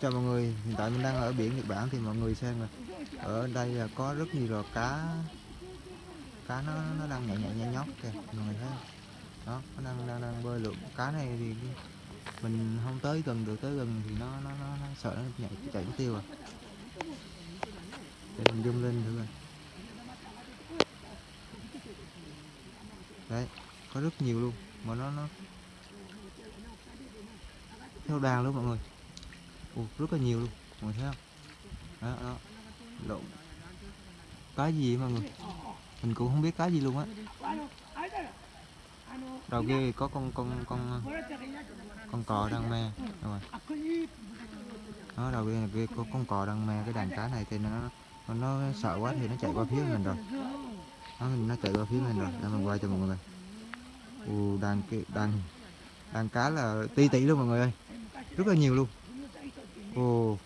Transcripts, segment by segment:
chào mọi người hiện tại mình đang ở biển Nhật Bản thì mọi người xem là ở đây là có rất nhiều loài cá. Cá nó nó đang nhảy nhảy nhảy nhót kìa mọi người thấy không? đó nó đang đang đang bơi lượn. Cá này thì mình không tới gần được tới gần thì nó nó nó, nó sợ nó nhảy chạy mất tiêu à. Để mình zoom lên thử coi. Đấy có rất nhiều luôn mà nó nó theo đàn luôn mọi người. Ồ, rất là nhiều luôn mọi người thấy không? Đó đó. Lộn. Cá gì vậy mọi người? Mình cũng không biết cá gì luôn á. Đầu kia có con con con con cò đang me. Rồi. Đó đầu kia là kia có con cò đang me cái đàn cá này thì nó nó, nó sợ quá thì nó chạy qua phía mình rồi. Nó nó chạy qua phía mình rồi. Để mình quay cho mọi người Ồ, đàn kia đàn đàn cá là ti tỷ luôn mọi người ơi rất là nhiều luôn. Ồ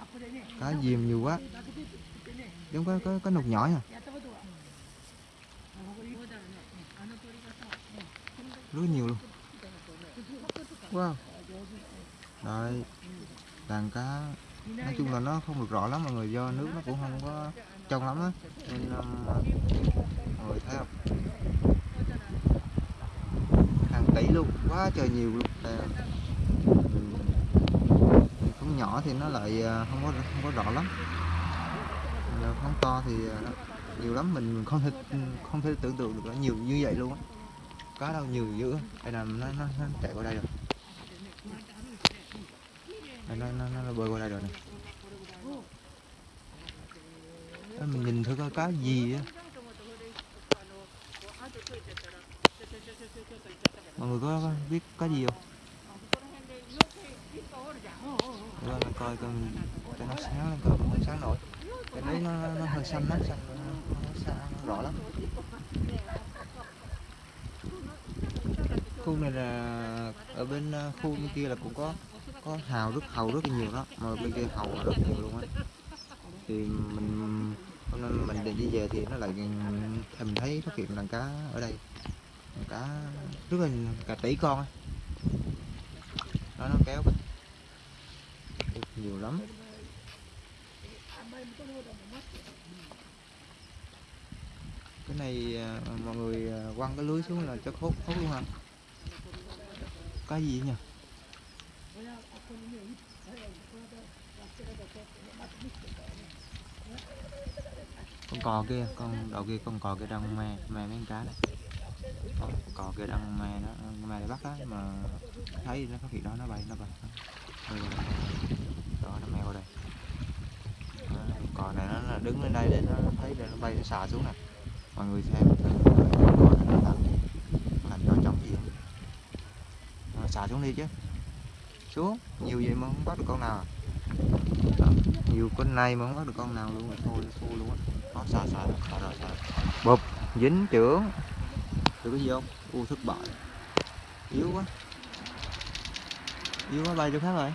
cá diềm nhiều quá. Giống có có, có nục nhỏ nha. Rất nhiều luôn. Wow. Đây đàn cá nói chung là nó không được rõ lắm mọi người do nước nó cũng không có trong lắm á. Nên um, mọi người thấy không? Hàng tỷ luôn quá trời nhiều luôn. Đây con nhỏ thì nó lại à, không có không có rõ lắm. Giờ con to thì à, nhiều lắm mình không thể không thể tưởng tượng được là nhiều như vậy luôn á. Cá đâu nhiều dữ đây là nó, nó, nó chạy qua đây rồi. Đây, nó, nó, nó bơi qua đây rồi nè. Mình nhìn thử coi cá gì á. Mọi người có biết cá gì không? Để mình coi cần cho nó sáng lên coi không sáng nổi. Cái đấy nó, nó, nó hơi xanh á xanh nó, nó, xa, nó rõ lắm. Khu này là ở bên ờ, khu bên kia là cũng có có hào rất hầu rất nhiều đó mà bên kia hầu rất nhiều luôn á. Thì mình hôm nay mình định đi về thì nó lại thì mình thấy phát hiện đàn cá ở đây. Đàn cá rất là cả tỷ con đó nó kéo nhiều lắm. Cái này à, mọi người à, quăng cái lưới xuống là cho khốt khốt luôn hả? Cái gì nhỉ? Con cò kia con đầu kia con cò kia đang me me mấy con cá này. Con cò kia đang me nó me để bắt á mà thấy nó phát hiện đó nó bay. Nó bay nó bay nó mèo đây. Cò này nó là đứng lên đây để nó thấy để nó bay nó xà xuống này mọi người xem con cò này nó làm làm cho chồng gì? Nó xà xuống đi chứ. Xuống nhiều vậy mà không bắt được con nào à? Đó, nhiều con này mà không bắt được con nào luôn rồi thôi xua luôn á. Đó xà xà xà rồi xà. Bụp dính trưởng. Được cái gì không? U thất bại. Yếu quá. Yếu quá bay chỗ khác rồi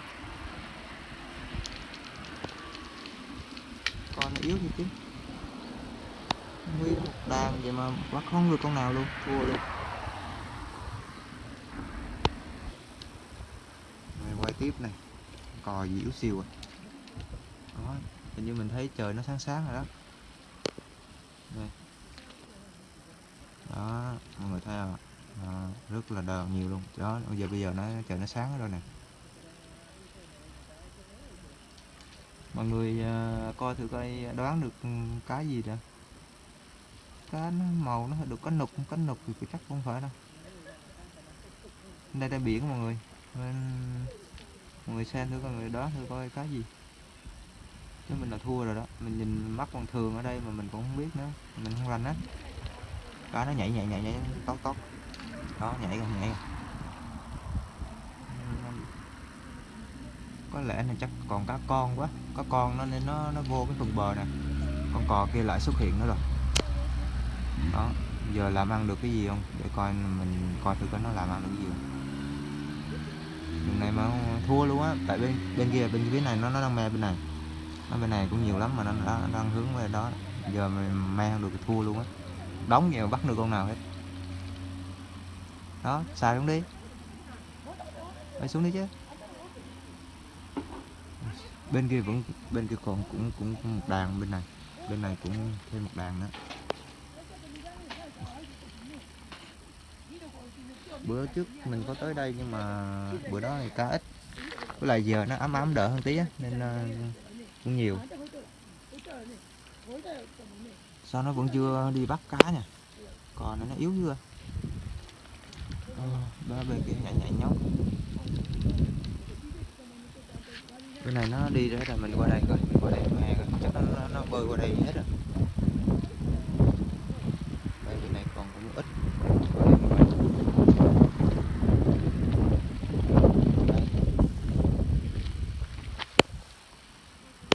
con nó yếu thì chứ? Nguyên một đàn vậy mà bắt không được con nào luôn. Thua luôn. Này quay tiếp này. Cò gì yếu siêu à? Đó hình như mình thấy trời nó sáng sáng rồi đó. Đây. Đó mọi người thấy không à, rất là đờ nhiều luôn. Đó bây giờ bây giờ nó trời nó sáng rồi nè. Mọi người ờ, coi thử coi đoán được ừ, cá gì nè cá nó màu nó được cá nục cá nục thì chắc không phải đâu. Đây là biển mọi người. Nên mọi người xem thử coi người đó thử coi cá gì. Chứ mình là thua rồi đó. Mình nhìn mắt còn thường ở đây mà mình cũng không biết nữa. Mình không rành á. Cá nó nhảy nhảy nhảy nhảy tót tót đó, nhảy rồi nhảy rồi có lẽ là chắc còn cá con quá. Có con nó nên nó nó vô cái phần bờ nè. Con cò kia lại xuất hiện nữa rồi. Đó giờ làm ăn được cái gì không? Để coi mình coi thử coi nó làm ăn được cái gì không. Lần này mà thua luôn á tại bên bên kia bên phía này nó nó đang me bên này. Nó bên này cũng nhiều lắm mà nó, nó, nó đang hướng về đó. Giờ mình me không được thì thua luôn á. Đóng nhiều bắt được con nào hết. Đó xài xuống đi. Bay xuống đi chứ bên kia vẫn bên kia còn cũng cũng, có một đàn bên này. Bên này cũng thêm một đàn nữa. Bữa trước mình có tới đây nhưng mà bữa đó thì cá ít. Với lại giờ nó ấm ấm đỡ hơn tí á nên ờ, cũng nhiều. Sao nó vẫn chưa đi bắt cá nha? Còn nó yếu chưa? Ờ, ba bên kia nhảy nhảy nhóc. Cái này nó đi rồi mình qua đây coi mình qua đây mà chắc nó, nó, nó bơi qua đây hết rồi. Đây này còn cũng ít.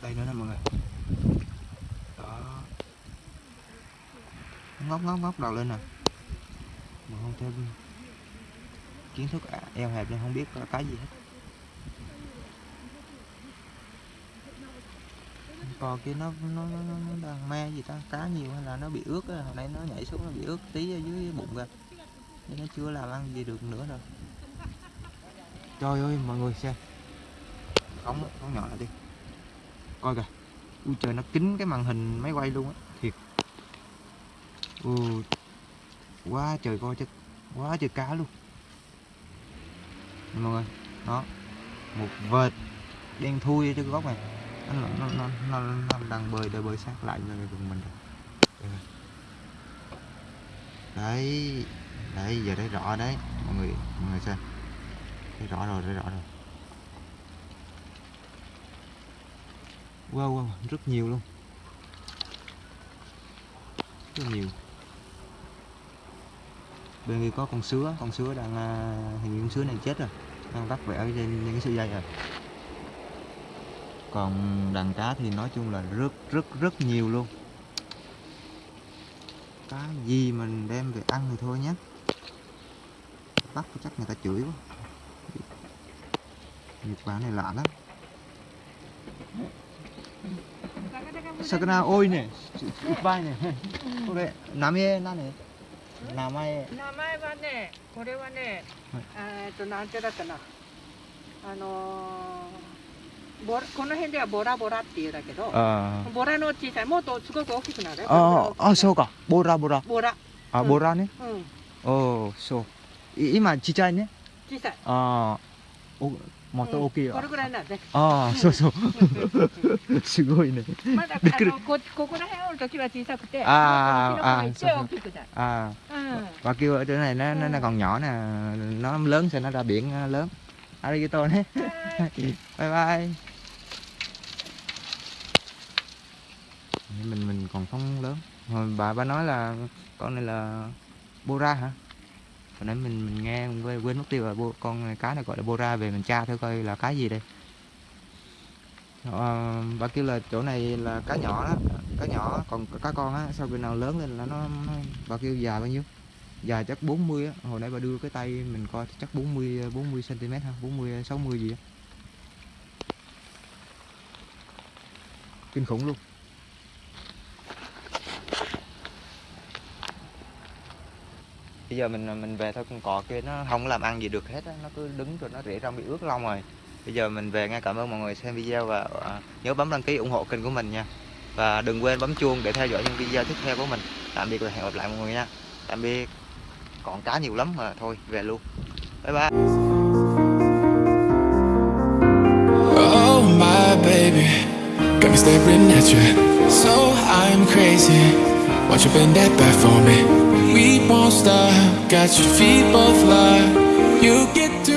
Đây. Nữa nè mọi người. Đó. Ngóc ngóc ngóc đầu lên nè. Mà không thêm kiến thức à, eo hẹp nên không biết có cái gì hết. Cò kia nó nó nó, nó đang me gì ta? Cá nhiều hay là nó bị ướt á? Hồi nãy nó nhảy xuống nó bị ướt tí ở dưới bụng kìa. Nên nó chưa làm ăn gì được nữa rồi. Trời ơi mọi người xem. Ống ống nhỏ lại đi. Coi kìa. Ui trời nó kín cái màn hình máy quay luôn á. Thiệt. Ui. Quá trời coi chứ. Quá trời cá luôn. Mọi người đó. Một vệt đen thui ở cái góc này nó nó nó, nó, nó đang bơi để bơi sát lại với vùng mình rồi đấy đấy giờ thấy rõ đấy. Mọi người mọi người xem. Thấy rõ rồi thấy rõ rồi. Wow, wow rất nhiều luôn. Rất nhiều. Bên kia có con sứa con sứa đang à, hình như con sứa này chết rồi. Đang vắt vẽ trên những cái sợi dây rồi còn đàn cá thì nói chung là rất rất rất nhiều luôn. Cá gì mình đem về ăn thì thôi nhé. Bắt chắc người ta chửi quá. Nhật Bản này lạ lắm. Sakana ôi nè? Goodbye nè. Cô đây Nam e na nè. Nam e wa nè Kore ボラこの辺ではボラボラっていうだけどあボラの小さいもっとすごく大きくなるあああそうかボラボラボラあうんボラねうんおおそうい今ちっちゃいね小さいああおもっと大きいこれぐらいなんねああそうそうすごいねまだびっくりあのこここら辺おる時は小さくてあーこっちの方があー行ってそう大きくなる à うん và kêu ở chỗ này nó nó, nó còn nhỏ nè nó lớn sẽ nó ra biển ờ, lớn arigato nhé はい bye bye mình mình còn không lớn. Hồi bà bà nói là con này là bora hả? Hồi nãy mình mình nghe quên, quên mất tiêu là bo, con này, cá này gọi là bora về mình tra thử coi là cá gì đây. À, bà kêu là chỗ này là cá nhỏ đó cá nhỏ còn cá con á sau khi nào lớn lên là nó, nó bà kêu dài bao nhiêu? Dài chắc 40 á hồi nãy bà đưa cái tay mình coi chắc 40 40 cm ha 40 60 gì á. Kinh khủng luôn. Bây giờ mình mình về thôi con cò kia nó không làm ăn gì được hết á nó cứ đứng rồi nó rễ rong bị ướt lông rồi. Bây giờ mình về nghe cảm ơn mọi người xem video và à, nhớ bấm đăng ký ủng hộ kênh của mình nha. Và đừng quên bấm chuông để theo dõi những video tiếp theo của mình. Tạm biệt và hẹn gặp lại mọi người nha. Tạm biệt. Còn cá nhiều lắm mà thôi về luôn. Bye bye. Oh my baby, got me staring at you. So I'm crazy. Won't you bend that back for me? we won't stop. Got your feet both locked. You get to.